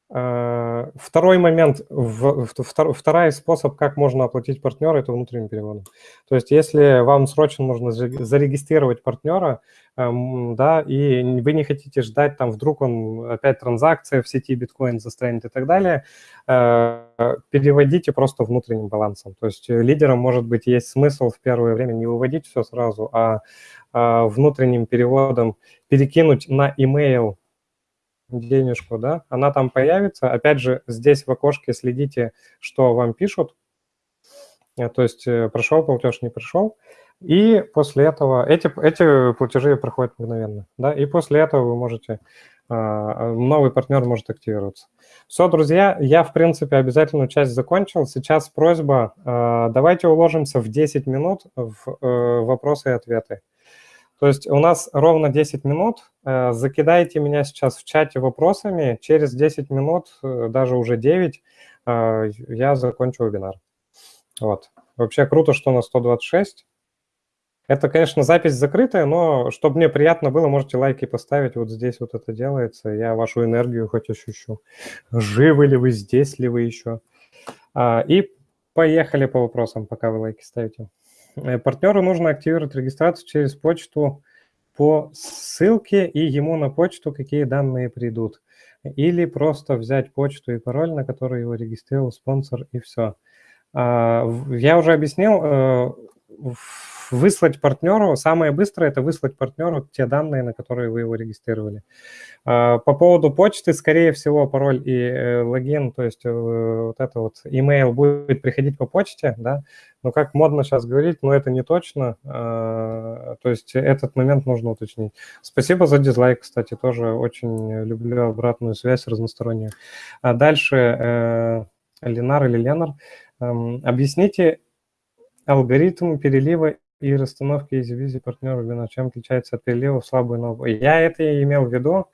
Э, второй момент, второй способ, как можно оплатить партнера, это внутренним переводом. То есть если вам срочно нужно зарегистрировать партнера, эм, да, и вы не хотите ждать, там вдруг он опять транзакция в сети биткоин застрянет и так далее, э, переводите просто внутренним балансом. То есть лидерам, может быть, есть смысл в первое время не выводить все сразу, а, а внутренним переводом перекинуть на email денежку, да, она там появится. Опять же, здесь в окошке следите, что вам пишут. Э, то есть э, прошел платеж, не пришел. И после этого эти, эти платежи проходят мгновенно. Да, и после этого вы можете, а, новый партнер может активироваться. Все, друзья, я, в принципе, обязательную часть закончил. Сейчас просьба, а, давайте уложимся в 10 минут в э, вопросы и ответы. То есть у нас ровно 10 минут. Э, закидайте меня сейчас в чате вопросами. Через 10 минут, э, даже уже 9, э, я закончу вебинар. Вот. Вообще круто, что на 126. Это, конечно, запись закрытая, но чтобы мне приятно было, можете лайки поставить. Вот здесь вот это делается. Я вашу энергию хоть ощущу. Живы ли вы, здесь ли вы еще? А, и поехали по вопросам, пока вы лайки ставите. Э, партнеру нужно активировать регистрацию через почту по ссылке и ему на почту какие данные придут. Или просто взять почту и пароль, на который его регистрировал спонсор, и все. А, я уже объяснил, э, выслать партнеру, самое быстрое – это выслать партнеру те данные, на которые вы его регистрировали. А, по поводу почты, скорее всего, пароль и э, логин, то есть э, вот это вот email будет приходить по почте, да, но как модно сейчас говорить, но это не точно, а, то есть этот момент нужно уточнить. Спасибо за дизлайк, кстати, тоже очень люблю обратную связь разностороннюю. А дальше э, Ленар или Ленар, эм, объясните алгоритм перелива и расстановки из визи партнера вина, чем отличается от перелива в слабую ногу. Я это и имел в виду,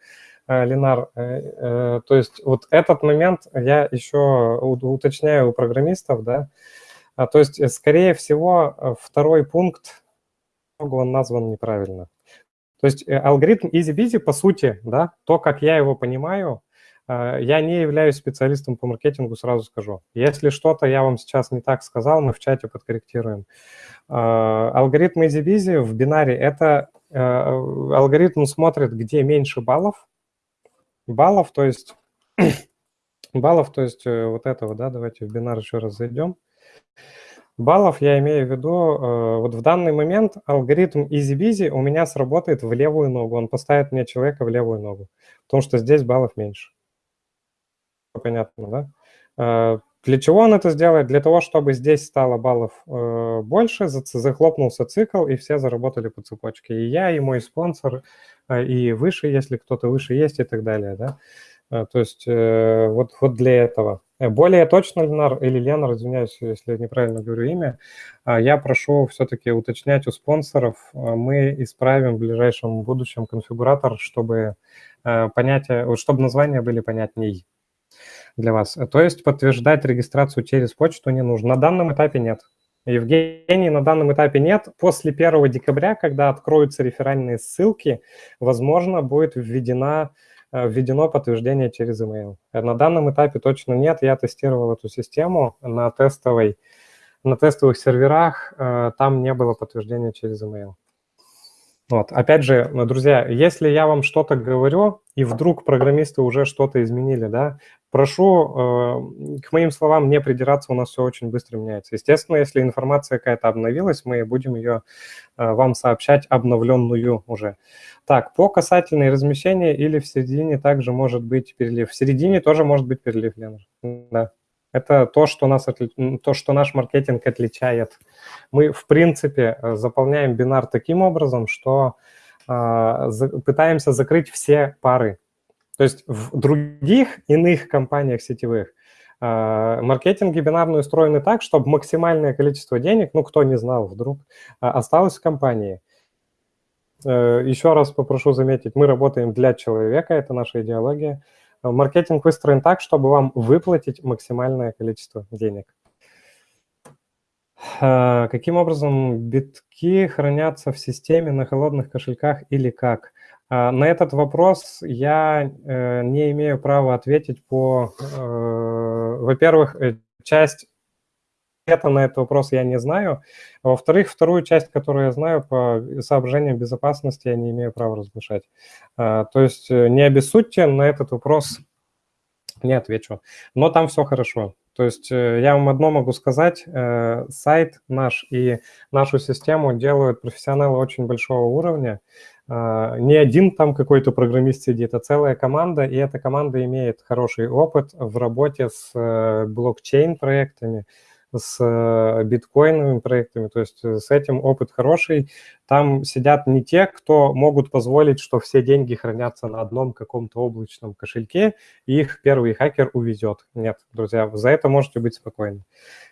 э, Ленар. Э, э, то есть вот этот момент я еще уточняю у программистов, да. А, то есть, скорее всего, второй пункт, он назван неправильно. То есть алгоритм easy-busy, по сути, да, то, как я его понимаю, я не являюсь специалистом по маркетингу, сразу скажу. Если что-то я вам сейчас не так сказал, мы в чате подкорректируем. А, алгоритм EasyBusy в бинаре – это э, алгоритм смотрит, где меньше баллов. Баллов, то есть баллов, то есть э, вот этого, да, давайте в бинар еще раз зайдем. Баллов я имею в виду, э, вот в данный момент алгоритм EasyBusy у меня сработает в левую ногу, он поставит мне человека в левую ногу, потому что здесь баллов меньше. Понятно, да? Для чего он это сделает? Для того, чтобы здесь стало баллов э, больше, захлопнулся цикл, и все заработали по цепочке. И я, и мой спонсор, э, и выше, если кто-то выше есть, и так далее. Да? Э, то есть э, вот, вот для этого. Э, более точно, Ленар, или Ленар, извиняюсь, если неправильно говорю имя, э, я прошу все-таки уточнять у спонсоров. Э, мы исправим в ближайшем будущем конфигуратор, чтобы, э, понятия, чтобы названия были понятней для вас. То есть подтверждать регистрацию через почту не нужно. На данном этапе нет. Евгений, на данном этапе нет. После 1 декабря, когда откроются реферальные ссылки, возможно, будет введена, э, введено подтверждение через email. На данном этапе точно нет. Я тестировал эту систему на, тестовой, на тестовых серверах. Э, там не было подтверждения через email. Вот. Опять же, друзья, если я вам что-то говорю, и вдруг программисты уже что-то изменили, да, прошу э, к моим словам не придираться, у нас все очень быстро меняется. Естественно, если информация какая-то обновилась, мы будем ее э, вам сообщать обновленную уже. Так, по касательной размещения или в середине также может быть перелив. В середине тоже может быть перелив, Лена. Да. Это то, что, нас то, что наш маркетинг отличает. Мы, в принципе, э, заполняем бинар таким образом, что за... пытаемся закрыть все пары. То есть в других иных компаниях сетевых э, маркетинги бинарные устроены так, чтобы максимальное количество денег, ну, кто не знал вдруг, э, осталось в компании. Э, еще раз попрошу заметить, мы работаем для человека, это наша идеология. Маркетинг выстроен так, чтобы вам выплатить максимальное количество денег. А, каким образом битки хранятся в системе на холодных кошельках или как? А, на этот вопрос я э, не имею права ответить по... Э, во-первых, э, часть ответа на этот вопрос я не знаю. Во-вторых, вторую часть, которую я знаю по соображениям безопасности, я не имею права разглашать. А, то есть э, не обессудьте, на этот вопрос не отвечу. Но там все хорошо. То есть э, я вам одно могу сказать, э, сайт наш и нашу систему делают профессионалы очень большого уровня. А, не один там какой-то программист сидит, а целая команда, и эта команда имеет хороший опыт в работе с блокчейн-проектами, с э, биткоиновыми проектами, то есть э, с этим опыт хороший. Там сидят не те, кто могут позволить, что все деньги хранятся на одном каком-то облачном кошельке, и их первый хакер увезет. Нет, друзья, за это можете быть спокойны.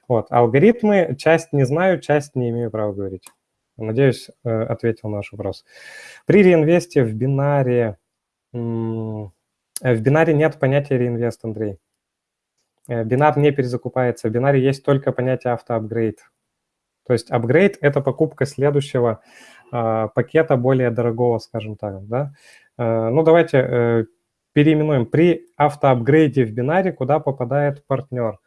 Вот, алгоритмы, часть не знаю, часть не имею права говорить. Надеюсь, э, ответил на ваш вопрос. При реинвесте в бинаре, в бинаре нет понятия реинвест, Андрей. Э, бинар не перезакупается. В бинаре есть только понятие автоапгрейд. То есть апгрейд – это покупка следующего э, пакета более дорогого, скажем так. Да? Э, ну, давайте э, переименуем. При автоапгрейде в бинаре куда попадает партнер?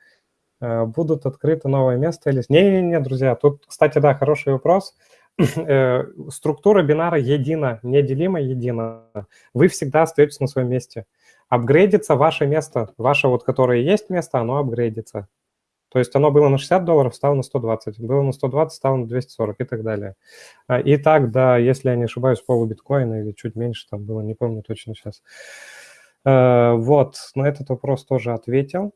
Э, будут открыты новое место или... Не-не-не, друзья, тут, кстати, да, хороший вопрос. Э, структура бинара едина, неделима едина. Вы всегда остаетесь на своем месте апгрейдится ваше место, ваше вот, которое есть место, оно апгрейдится. То есть оно было на 60 долларов, стало на 120, было на 120, стало на 240 и так далее. А, и так, да, если я не ошибаюсь, полубиткоина или чуть меньше там было, не помню точно сейчас. Э, вот, на этот вопрос тоже ответил.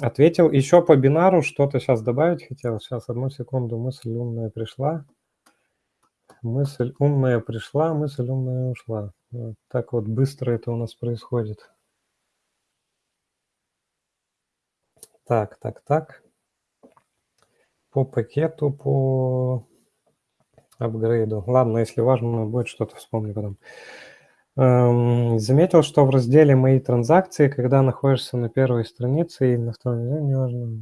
Ответил. Еще по бинару что-то сейчас добавить хотел. Сейчас, одну секунду, мысль умная пришла. Мысль умная пришла, мысль умная ушла. Так вот быстро это у нас происходит. Так, так, так. По пакету, по апгрейду. Ладно, если важно, будет что-то вспомню потом. Эм, заметил, что в разделе «Мои транзакции», когда находишься на первой странице и на втором, не важно,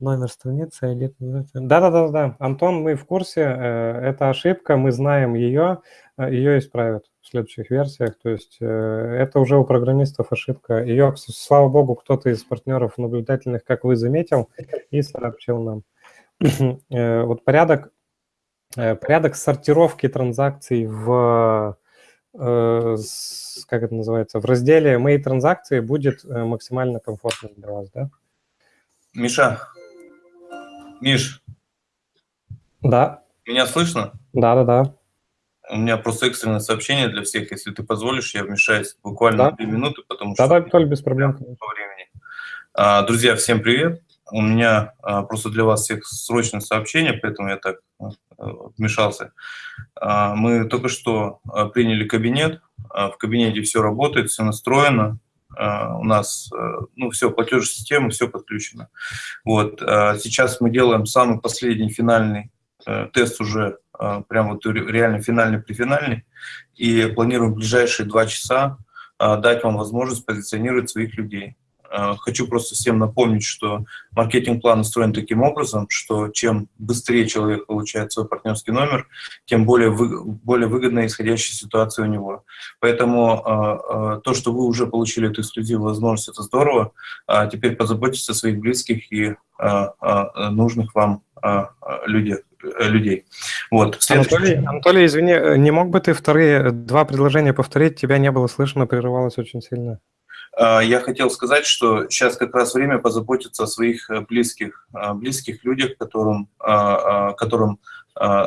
Номер страницы, ID. Да-да-да, Антон, мы в курсе, э, это ошибка, мы знаем ее, э, ее исправят в следующих версиях. То есть э, это уже у программистов ошибка. Ее, слава богу, кто-то из партнеров наблюдательных, как вы заметил, и сообщил нам. Вот порядок, порядок сортировки транзакций в, как это называется, в разделе «Мои транзакции» будет максимально комфортным для вас, да? Миша, Миш. Да. Меня слышно? Да, да, да. У меня просто экстренное сообщение для всех. Если ты позволишь, я вмешаюсь буквально да. минуты, потому да, что... Да, Толь, без проблем. По времени. А, друзья, всем привет. У меня а, просто для вас всех срочное сообщение, поэтому я так а, вмешался. А, мы только что а, приняли кабинет. А, в кабинете все работает, все настроено. А, у нас э, ну, все, платежная система, все подключено. Вот. А сейчас мы делаем самый последний финальный э, тест уже, а, прям вот реально финальный префинальный, и планируем в ближайшие два часа дать вам возможность позиционировать своих людей. Э, хочу просто всем напомнить, что маркетинг-план устроен таким образом, что чем быстрее человек получает свой партнерский номер, тем более, вы, более выгодная исходящая ситуация у него. Поэтому э, э, то, что вы уже получили эту эксклюзивную возможность, это здорово. А теперь позаботьтесь о своих близких и нужных вам людей. людей. Вот. Анатолий, Анатолий, извини, не мог бы ты вторые два предложения повторить? Тебя не было слышно, прерывалось очень сильно. Я хотел сказать, что сейчас как раз время позаботиться о своих близких, близких людях, которым, которым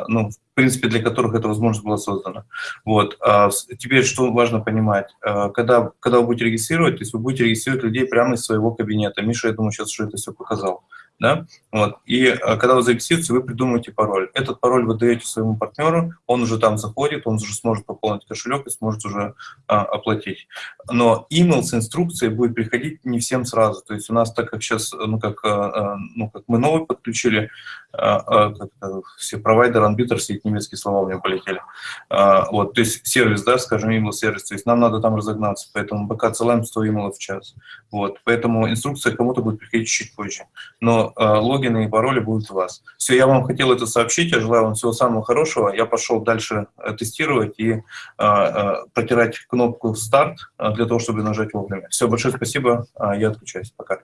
ну, в принципе, для которых эта возможность была создана. Вот. А теперь, что важно понимать, а, когда, когда вы будете регистрировать, то есть вы будете регистрировать людей прямо из своего кабинета. Миша, я думаю, сейчас уже это все показал. Да? Вот. И а, когда вы зарегистрируетесь, вы придумаете пароль. Этот пароль вы даете своему партнеру, он уже там заходит, он уже сможет пополнить кошелек и сможет уже а, оплатить. Но email с инструкцией будет приходить не всем сразу. То есть у нас, так как сейчас, ну как, а, ну, как мы новый подключили, все провайдеры, анбитер, все эти немецкие слова у меня полетели. А, вот, то есть сервис, да, скажем, email сервис, то есть нам надо там разогнаться, поэтому пока отсылаем 100 email в час. Вот, поэтому инструкция кому-то будет приходить чуть позже. Но логины и пароли будут у вас. Все, я вам хотел это сообщить, я желаю вам всего самого хорошего. Я пошел дальше э, тестировать и протирать кнопку «Старт» для того, чтобы нажать вовремя. Все, большое спасибо, я отключаюсь. Пока.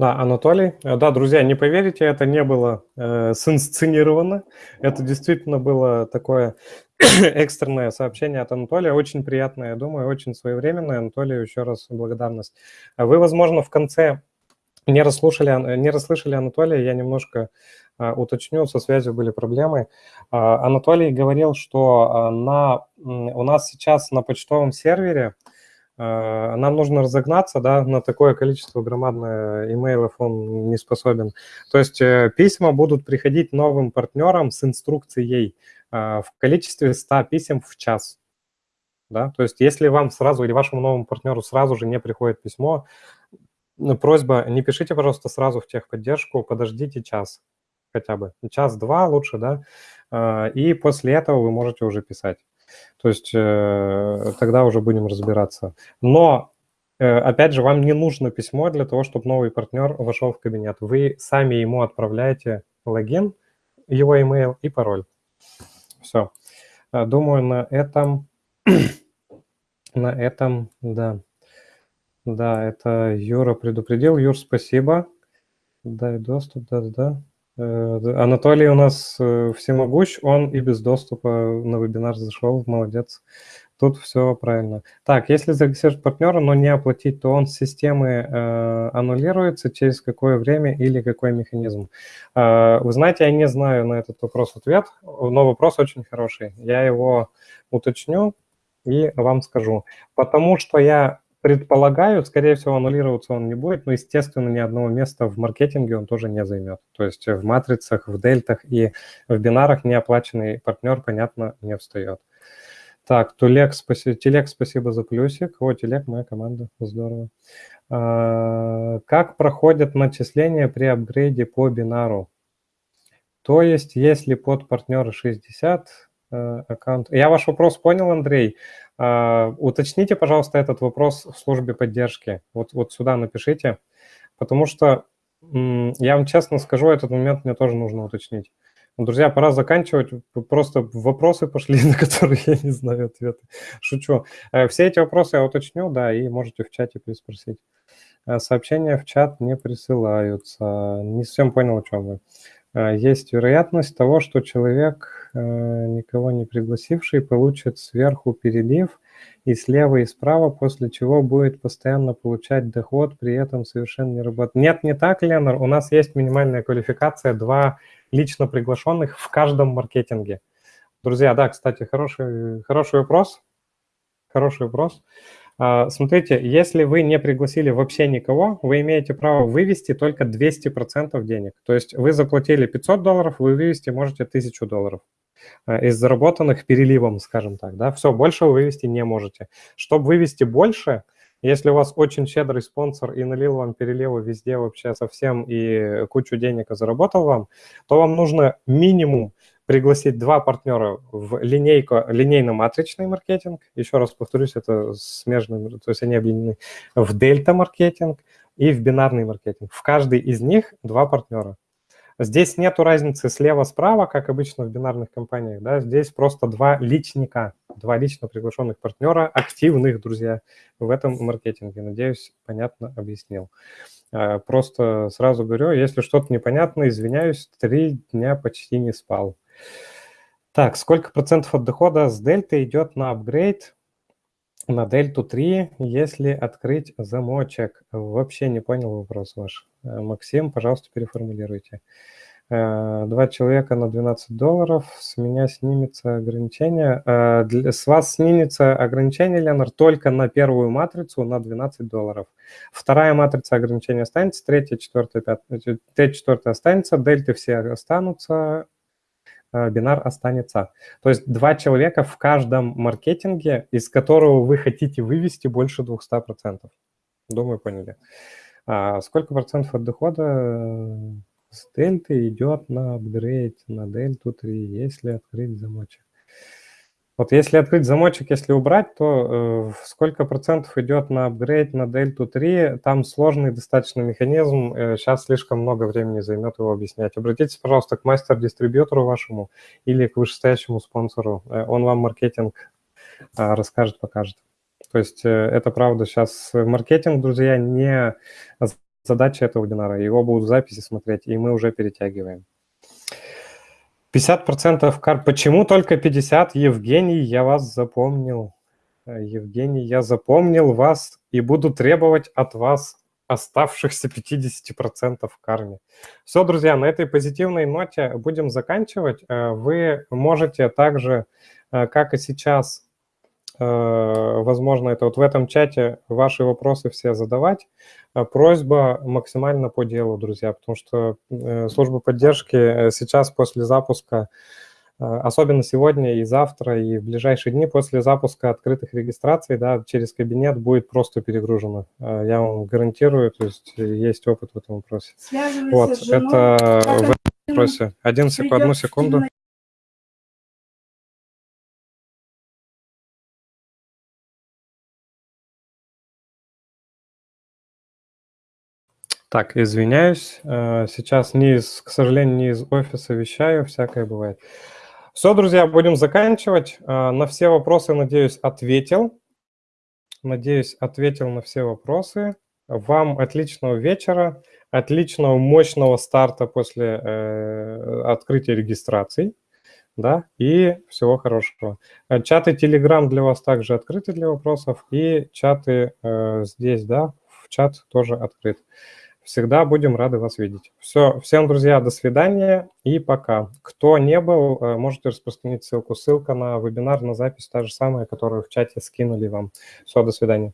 Да, Анатолий. Э, да, друзья, не поверите, это не было э, синсценировано. Это действительно было такое экстренное сообщение от Анатолия. Очень приятное, я думаю, очень своевременное. Анатолию еще раз благодарность. А вы, возможно, в конце не расслушали, не расслышали Анатолия, я немножко uh, уточню, со связью были проблемы. Uh, Анатолий говорил, что на, у нас сейчас на почтовом сервере а, нам нужно разогнаться, да, на такое количество громадное имейлов он не способен. То есть э, письма будут приходить новым партнерам с инструкцией а, в количестве 100 писем в час. Да? То есть если вам сразу или вашему новому партнеру сразу же не приходит письмо, просьба, не пишите, пожалуйста, сразу в техподдержку, подождите час хотя бы, час-два лучше, да, а, и после этого вы можете уже писать. То есть э, тогда уже будем разбираться. Но, э, опять же, вам не нужно письмо для того, чтобы новый партнер вошел в кабинет. Вы сами ему отправляете логин, его email и пароль. Все. Э, думаю, на этом, на этом, да. Да, это Юра предупредил. Юр, спасибо. Дай доступ, да-да-да. Э, Анатолий у нас э, всемогущ, он и без доступа на вебинар зашел, молодец. Тут все правильно. Так, если зарегистрировать партнера, но не оплатить, то он с системы э, аннулируется через какое время или какой механизм? Э, вы знаете, я не знаю на этот вопрос ответ, но вопрос очень хороший. Я его уточню и вам скажу. Потому что я предполагаю, скорее всего, аннулироваться он не будет, но, естественно, ни одного места в маркетинге он тоже не займет. То есть в матрицах, в дельтах и в бинарах неоплаченный партнер, понятно, не встает. Так, Тулек, спасибо, Телек, спасибо за плюсик. О, Телек, моя команда, здорово. А, как проходят начисления при апгрейде по бинару? То есть, если под партнера 60, э, аккаунт... Я ваш вопрос понял, Андрей. Uh, уточните, пожалуйста, этот вопрос в службе поддержки. Вот, вот сюда напишите, потому что, я вам честно скажу, этот момент мне тоже нужно уточнить. Друзья, пора заканчивать. Просто вопросы пошли, на которые я не знаю ответа. Шучу. Э, все эти вопросы я уточню, да, и можете в чате переспросить. Э, сообщения в чат не присылаются. Не совсем понял, о чем вы. Э, есть вероятность того, что человек, э, никого не пригласивший, получит сверху перелив и слева, и справа, после чего будет постоянно получать доход, при этом совершенно не работать. Нет, не так, Ленар. У нас есть минимальная квалификация, два лично приглашенных в каждом маркетинге. Друзья, да, кстати, хороший, хороший вопрос. Хороший вопрос. А, смотрите, если вы не пригласили вообще никого, вы имеете право вывести только 200% денег. То есть вы заплатили 500 долларов, вы вывести можете 1000 долларов а, из заработанных переливом, скажем так. Да? Все, больше вы вывести не можете. Чтобы вывести больше, если у вас очень щедрый спонсор и налил вам переливы везде вообще совсем и кучу денег заработал вам, то вам нужно минимум пригласить два партнера в линейку, линейно-матричный маркетинг. Еще раз повторюсь, это смежный, то есть они объединены в дельта-маркетинг и в бинарный маркетинг. В каждый из них два партнера. Здесь нету разницы слева-справа, как обычно в бинарных компаниях, да, здесь просто два личника, два лично приглашенных партнера, активных, друзья, в этом маркетинге. Надеюсь, понятно объяснил. Э, просто сразу говорю, если что-то непонятно, извиняюсь, три дня почти не спал. Так, сколько процентов от дохода с дельты идет на апгрейд на дельту 3, если открыть замочек? Вообще не понял вопрос ваш. Э, Максим, пожалуйста, переформулируйте. Э, два человека на 12 долларов, с меня снимется ограничение. Э, с вас снимется ограничение, Леонард, только на первую матрицу на 12 долларов. Вторая матрица ограничения останется, третья, четвертая, пятая, третья, четвертая останется, дельты все останутся, бинар останется. То есть два человека в каждом маркетинге, из которого вы хотите вывести больше 200%. Думаю, поняли. А сколько процентов от дохода э, с дельты идет на апгрейд на дельту 3, если открыть замочек? Вот если открыть замочек, если убрать, то э, сколько процентов идет на апгрейд на дельту 3, там сложный достаточно механизм, э, сейчас слишком много времени займет его объяснять. Обратитесь, пожалуйста, к мастер-дистрибьютору вашему или к вышестоящему спонсору, э, он вам маркетинг э, расскажет, покажет. То есть э, это правда сейчас маркетинг, друзья, не задача этого вебинара. Его будут записи смотреть, и мы уже перетягиваем. 50% кар... Почему только 50? Евгений, я вас запомнил. Э, Евгений, я запомнил вас и буду требовать от вас оставшихся 50% в карме. Все, друзья, на этой позитивной ноте будем заканчивать. Э, вы можете также, как и сейчас, Э, возможно, это вот в этом чате ваши вопросы все задавать. Э, просьба максимально по делу, друзья, потому что э, служба поддержки сейчас после запуска, особенно сегодня и завтра, и в ближайшие дни после запуска открытых регистраций, да, через кабинет будет просто перегружено. Я вам гарантирую, то есть есть опыт в этом вопросе. Вот, это в этом вопросе. Один одну секунду. Так, извиняюсь. Э, сейчас не из, к сожалению, не из офиса вещаю, всякое бывает. Все, друзья, будем заканчивать. Э, на все вопросы, надеюсь, ответил. Надеюсь, ответил на все вопросы. Вам отличного вечера, отличного мощного старта после э, открытия регистраций. Да, и всего хорошего. Э, чаты Telegram для вас также открыты для вопросов, и чаты э, здесь, да, в чат тоже открыт. Всегда будем рады вас видеть. Все, всем, друзья, до свидания и пока. Кто не был, э, можете распространить ссылку. Ссылка на вебинар, на запись та же самая, которую в чате скинули вам. Все, до свидания.